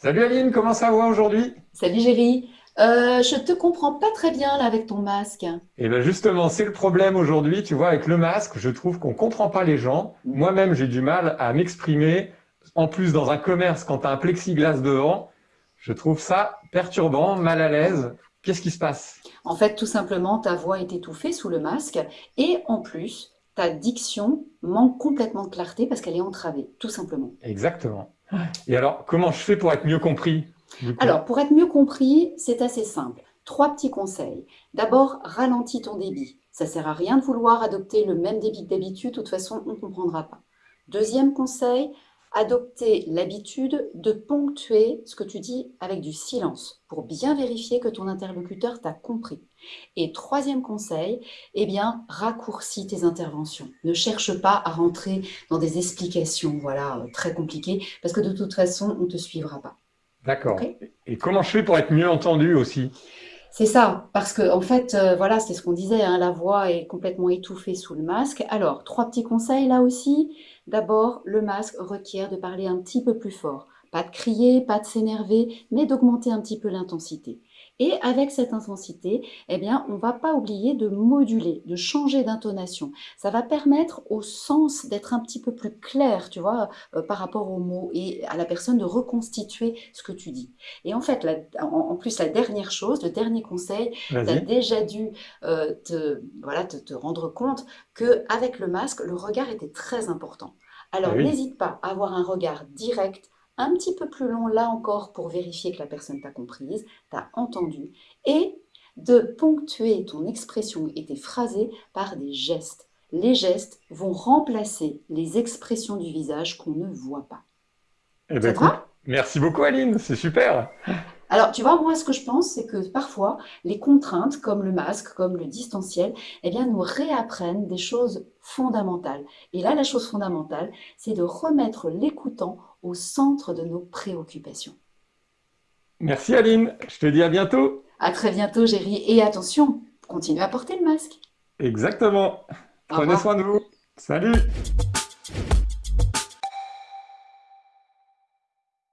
Salut Aline, comment ça va aujourd'hui? Salut Géry, Euh, je te comprends pas très bien là avec ton masque. Et bien justement, c'est le problème aujourd'hui, tu vois, avec le masque, je trouve qu'on comprend pas les gens. Moi-même, j'ai du mal à m'exprimer. En plus, dans un commerce, quand tu as un plexiglas devant, je trouve ça perturbant, mal à l'aise. Qu'est-ce qui se passe? En fait, tout simplement, ta voix est étouffée sous le masque et en plus, ta diction manque complètement de clarté parce qu'elle est entravée, tout simplement. Exactement. Et alors, comment je fais pour être mieux compris? Alors, pour être mieux compris, c'est assez simple. Trois petits conseils. D'abord, ralentis ton débit. Ça sert à rien de vouloir adopter le même débit que d'habitude, de toute façon, on ne comprendra pas. Deuxième conseil, adopter l'habitude de ponctuer ce que tu dis avec du silence pour bien vérifier que ton interlocuteur t'a compris. Et troisième conseil, eh bien, raccourcis tes interventions. Ne cherche pas à rentrer dans des explications, voilà, euh, très compliquées, parce que de toute façon, on ne te suivra pas. D'accord. Et comment je fais pour être mieux entendu aussi? C'est ça, parce que en fait, euh, voilà, c'est ce qu'on disait, hein, la voix est complètement étouffée sous le masque. Alors, trois petits conseils là aussi. D'abord, le masque requiert de parler un petit peu plus fort. Pas de crier, pas de s'énerver, mais d'augmenter un petit peu l'intensité. Et avec cette intensité, eh bien, on va pas oublier de moduler, de changer d'intonation. Ça va permettre au sens d'être un petit peu plus clair, tu vois, euh, par rapport aux mots et à la personne de reconstituer ce que tu dis. Et en fait, la- en, en plus, la dernière chose, le dernier conseil, tu as déjà dû euh, te, voilà, te, te rendre compte qu'avec le masque, le regard était très important. Alors, oui. n'hésite pas à avoir un regard direct, un petit peu plus long là encore pour vérifier que la personne t'a comprise, t'a entendu, et de ponctuer ton expression et tes phrasés par des gestes. Les gestes vont remplacer les expressions du visage qu'on ne voit pas. Eh ben Ça te écoute, va? merci beaucoup Aline, c'est super. Alors, tu vois, moi, ce que je pense, c'est que parfois, les contraintes, comme le masque, comme le distanciel, eh bien, nous réapprennent des choses fondamentales. Et là, la chose fondamentale, c'est de remettre l'écoutant au centre de nos préoccupations. Merci Aline, je te dis à bientôt. À très bientôt, Géry, et attention, continue à porter le masque. Exactement. Prenez soin de vous. Salut.